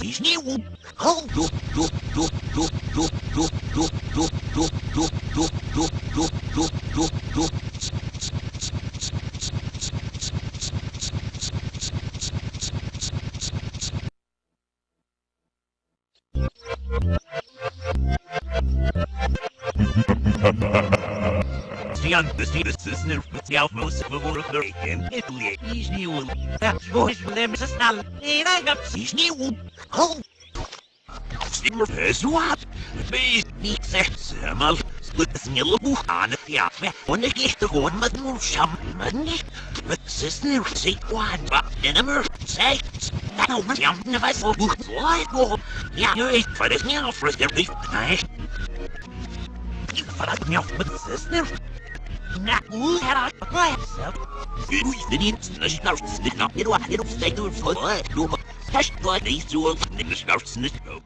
Из него Ha ha ha understands the outmost of the in Italy. Is new that voice from them is now in I got is new. Oh, Steamer has what? The semal. Split snill on the fiafe. When I get the one with no shaman. But sister, say one, but dinner, say, now, young of us will go. Yeah, you're for this now, for the. I. You fucked me off with. Now, who had I myself? Who is the needs the snouts the not in what it was they do for what? Hashtag these two of the snouts the snow.